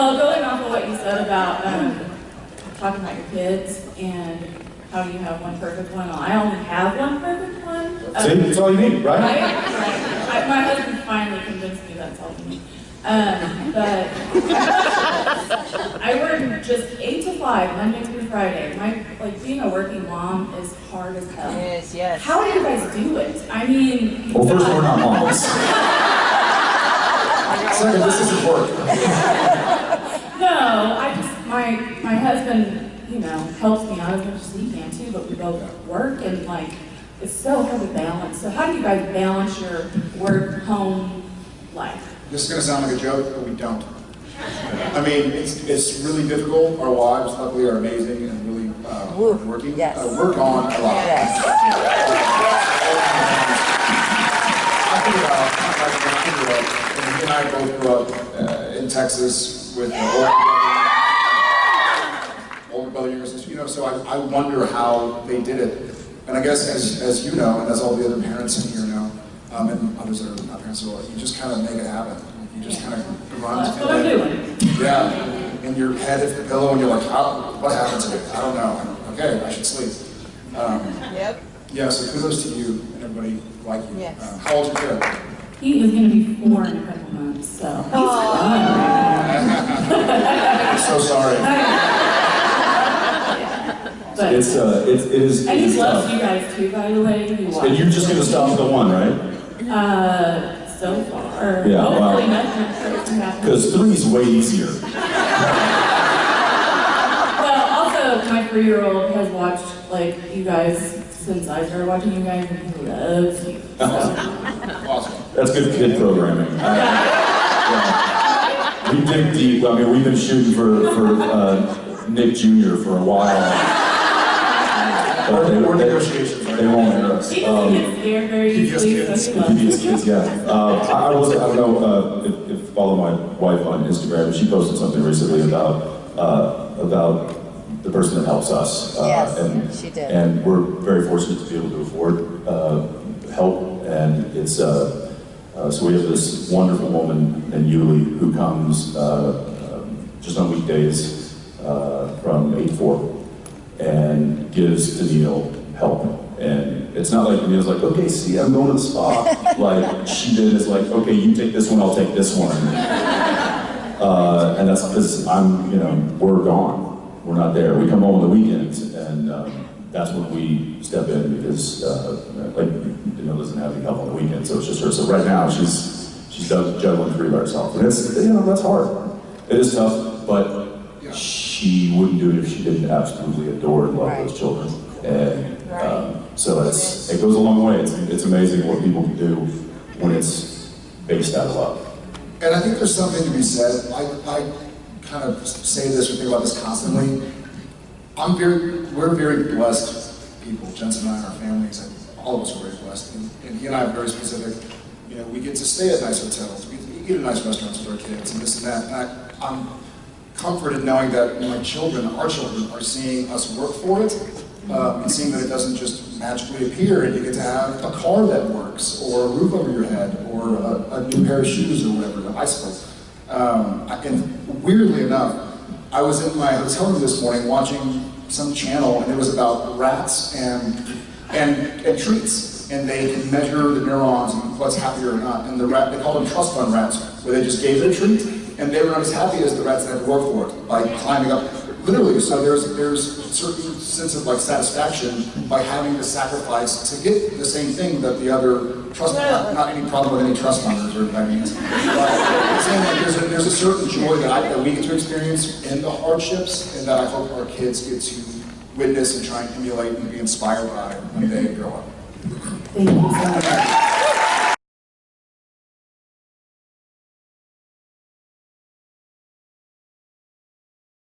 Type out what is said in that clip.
Well, going off of what you said about um, talking about your kids and how you have one perfect one, I only have one perfect one. See, that's all you need, Right? right? Right. I- My husband finally convinced me that's all you need. Um, but I work just eight to five, Monday through Friday. My, like, being a working mom is hard as hell. Yes, yes. How do you guys do it? I mean. Well, first, we're not moms. Second, this isn't work. No, I just, my, my husband, you know, helps me out as much as he can too, but we both work and like, it's so hard to balance. So how do you guys balance your work, home life? This is gonna sound like a joke, but we don't. I mean, it's, it's really difficult. Our wives luckily are amazing and really, uh, Woo, working. yes. Uh, work on a lot. Yes. I think about, I grew up, and and I both grew up uh, in Texas with an older brother, older brother, younger sister, you know, so I, I wonder how they did it. And I guess as, as you know, and as all the other parents in here know, um, and others that are not parents at all, you just kind of make it happen. You just kind of run That's to what I'm doing. Yeah, and your head hits the pillow and you're like, how, what happened to me? I don't know. Okay, I should sleep. Um, Yep. yeah, so kudos to you and everybody like you. Yes. Um, how old's your kid? He is gonna be four in a couple months, so. he's I'm so sorry. But, It's, uh, it's, it is, and he loves tough. you guys too, by the way. He And you're just gonna stop at the one, right? Uh, so far. Yeah, wow. Hopefully nothing crazy happens. Because three's way easier. Well, also, my three-year-old has watched, like, you guys since I started watching you guys, and he loves you. So, Awesome. That's good kid programming. I- yeah. We dig deep. I mean, we've been shooting for, for, uh, Nick Jr. for a while. But they, We're they, negotiations, right? they won't air us. he Um, just gets scared very easily, so kids. he loves you. PBS kids, yeah. Uh, I, I was, I don't know, uh, if, if you follow my wife on Instagram, she posted something recently about, uh, about the person that helps us. Uh, Yes, and- she did. And we're very fortunate to be able to afford, uh, help, and it's, uh, uh, so we have this wonderful woman named Yuli who comes, uh, um, just on weekdays, uh, from eight to four and gives Danneel help. And it's not like Danneel's like, okay, see, I'm going to the spa. like she did is like, okay, you take this one, I'll take this one. Uh, and that's because I'm, you know, we're gone. We're not there. We come home on the weekends, and that's when we step in because, uh, like, you know, doesn't have any help on the weekend, so it's just her. So right now, she's she's done juggling three by herself, and it's you know that's hard. It is tough, but Yeah. she wouldn't do it if she didn't absolutely adore and love Right. those children. And Right. um, so it's, it goes a long way. It's, it's amazing what people can do when it's based out of love. And I think there's something to be said. I, I kind of say this or think about this constantly. I'm very, we're very blessed people. Jensen and I, our families, and all of us are very blessed. And, and he and I are very specific. You know, we get to stay at nice hotels. We, eat at nice restaurants with our kids and this and that. And I, I'm comforted knowing that my children, our children, are seeing us work for it. Um, and seeing that it doesn't just magically appear and you get to have a car that works or a roof over your head or a, a new pair of shoes or whatever, a bicycle. Um, and weirdly enough, I was in my hotel room this morning watching some channel and it was about rats and, and, and treats. And they can measure the neurons and what's happier or not. And the rat, they called them trust fund rats, where they just gave it a treat and they were not as happy as the rats that had to work for it by climbing up. Literally, so there's there's a certain sense of like satisfaction by having to sacrifice to get the same thing that the other trust not, not any problem with any trust funders or that means. But saying like there's a, there's a certain joy that, I, that we get to experience in the hardships and that I hope our kids get to witness and try and emulate and be inspired by when they grow up. Thank you so much.